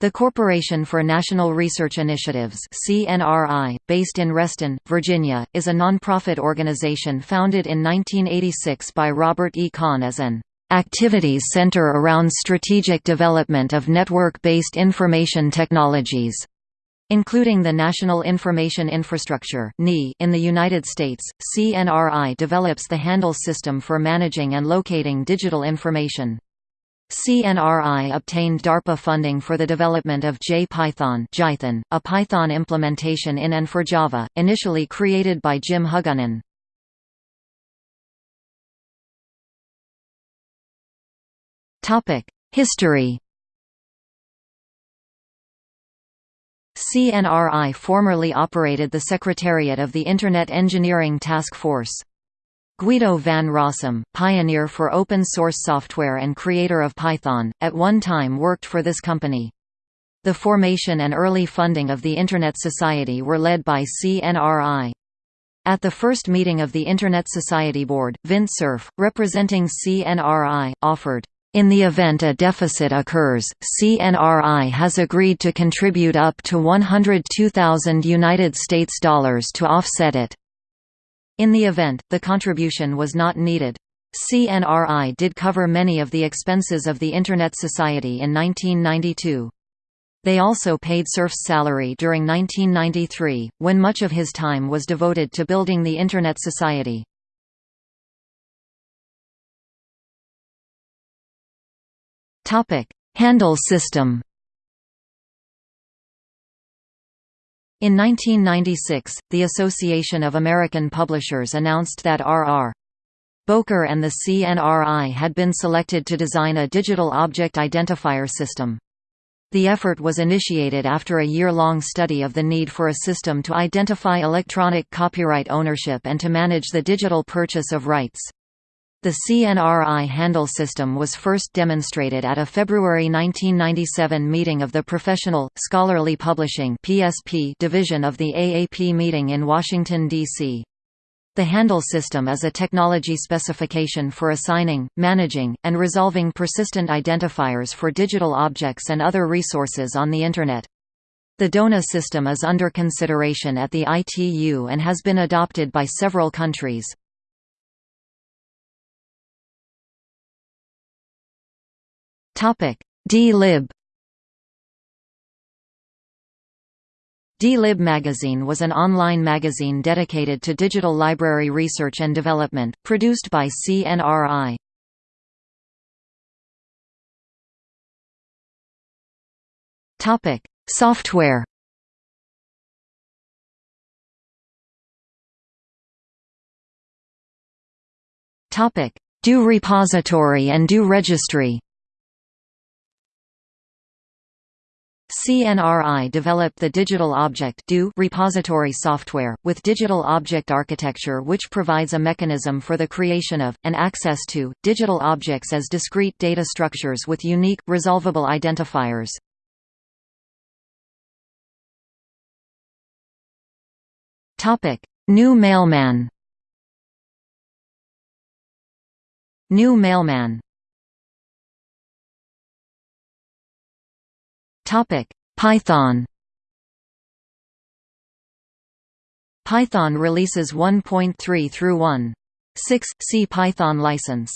The Corporation for National Research Initiatives CNRI, based in Reston, Virginia, is a nonprofit organization founded in 1986 by Robert E. Kahn as an "...activities center around strategic development of network-based information technologies." Including the National Information Infrastructure in the United States, CNRI develops the Handle system for managing and locating digital information. CNRI obtained DARPA funding for the development of J-Python a Python implementation in and for Java, initially created by Jim Hugunin. History CNRI formerly operated the Secretariat of the Internet Engineering Task Force. Guido van Rossum, pioneer for open-source software and creator of Python, at one time worked for this company. The formation and early funding of the Internet Society were led by CNRI. At the first meeting of the Internet Society Board, Vint Cerf, representing CNRI, offered, "...in the event a deficit occurs, CNRI has agreed to contribute up to 102,000 United States dollars to offset it." In the event, the contribution was not needed. CNRI did cover many of the expenses of the Internet Society in 1992. They also paid Cerf's salary during 1993, when much of his time was devoted to building the Internet Society. Handle system In 1996, the Association of American Publishers announced that R.R. Bowker and the CNRI had been selected to design a digital object identifier system. The effort was initiated after a year-long study of the need for a system to identify electronic copyright ownership and to manage the digital purchase of rights. The CNRI handle system was first demonstrated at a February 1997 meeting of the Professional, Scholarly Publishing division of the AAP meeting in Washington, D.C. The handle system is a technology specification for assigning, managing, and resolving persistent identifiers for digital objects and other resources on the Internet. The DONA system is under consideration at the ITU and has been adopted by several countries. Topic: D-lib. D-lib magazine was an online magazine dedicated to digital library research and development, produced by CNRI. Topic: Software. Topic: Do repository and Do registry. CNRI developed the Digital Object repository software, with Digital Object Architecture which provides a mechanism for the creation of, and access to, digital objects as discrete data structures with unique, resolvable identifiers. GNU Mailman. GNU Mailman Topic: Python. Python releases 1.3 through 1.6 C Python license